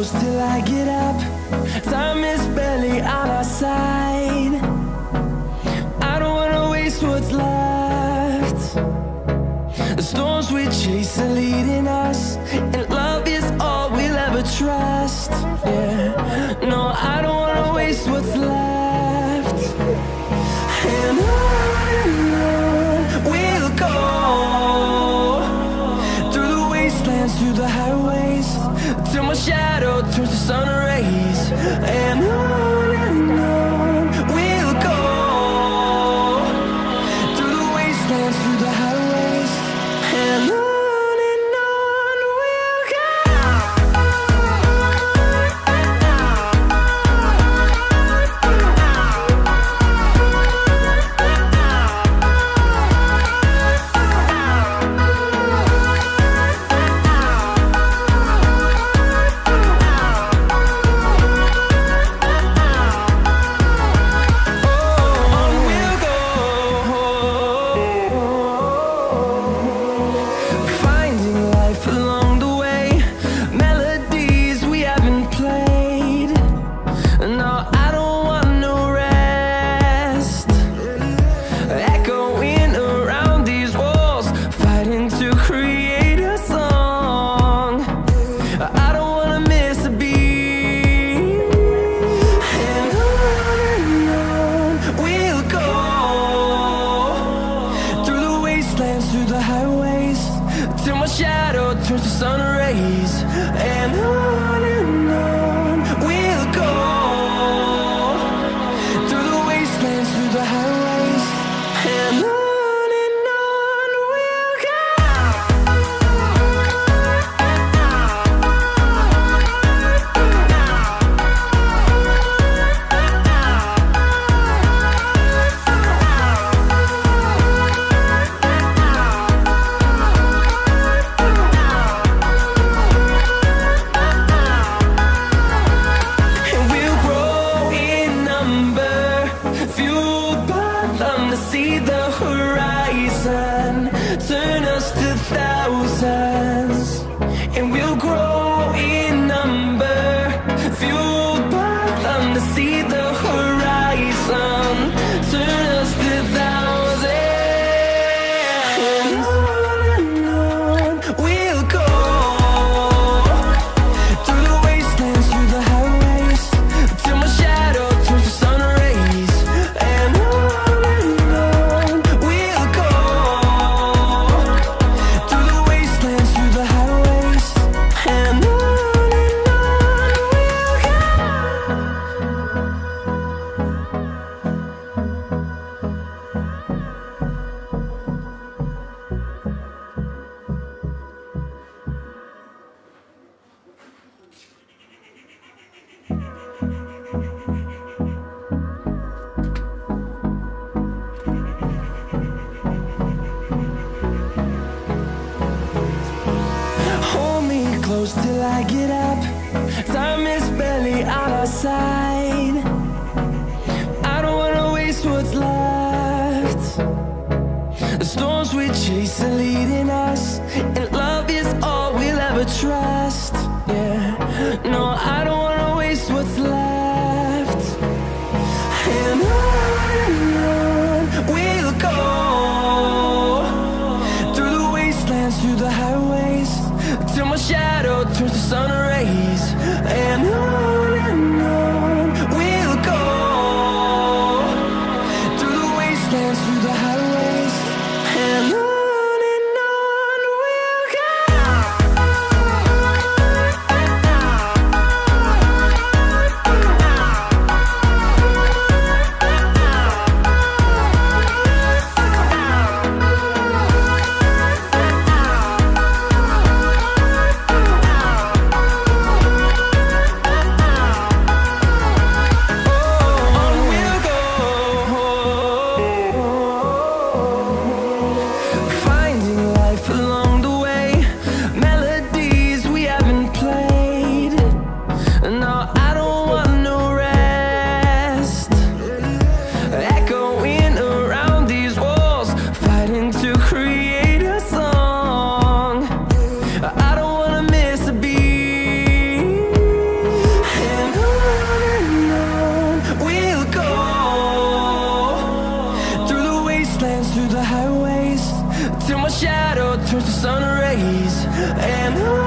close till I get up. Time is barely on our side. I don't wanna waste what's left. The storms we chase are leading us And love is all we'll ever trust. Yeah, No, I don't wanna waste what's left. And on we'll go Through the wastelands, through the highways till my shadow turns to sun rays. And I shadow turns to sun rays And on and on. till I get up Time is barely on our side. I don't wanna waste what's left. The storms we chase are leading us And love is all we'll ever trust. Yeah, no, I don't and I